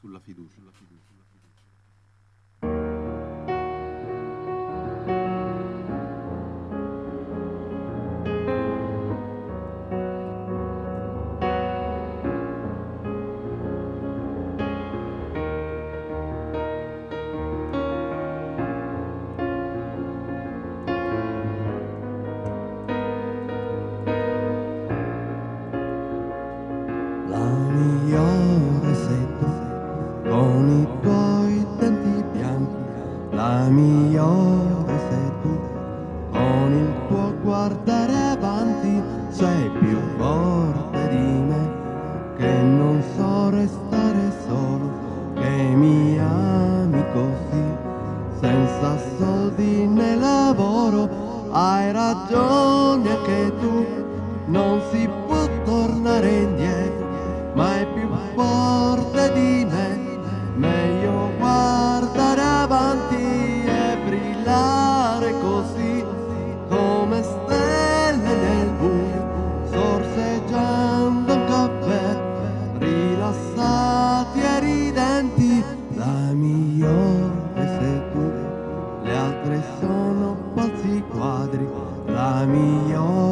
sulla fiducia. La La migliore sei tu, con il tuo guardare avanti. Sei più forte di me, che non so restare solo, che mi ami così, senza soldi né lavoro. Hai ragione anche tu, non si può tornare brillare così, come stelle nel buio, sorseggiando un caffè, rilassati e ridenti. La migliore sei tu, le altre sono falsi quadri, la migliore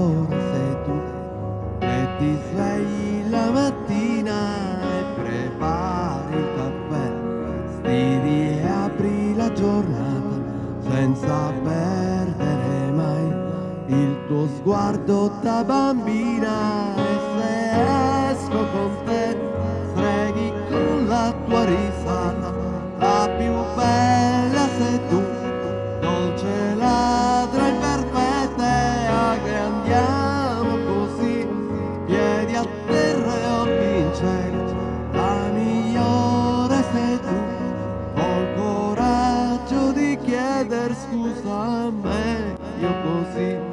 il tuo sguardo da bambina e se esco con te streghi con la tua risata. La più bella sei tu dolce ladra imperfetta che andiamo così. Piedi a terra e occhi in cielo la migliore sei tu. Ho il coraggio di chieder scusa a me io così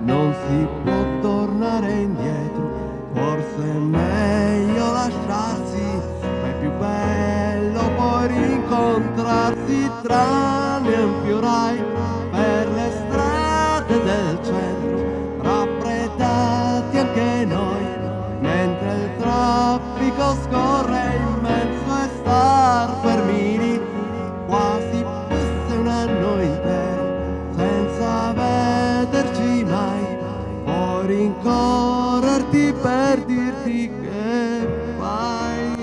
non si può tornare indietro forse è meglio lasciarsi ma è più bello poi rincontrarsi tranne un fiorai per le strade del centro raffreddati anche noi mentre il traffico scorre rincorrerti per dirti che vai.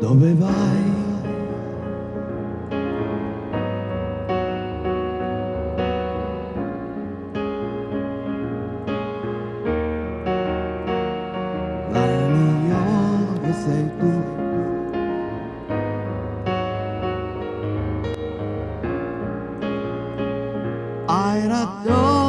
Dove vai? La sei tu. Hai ragione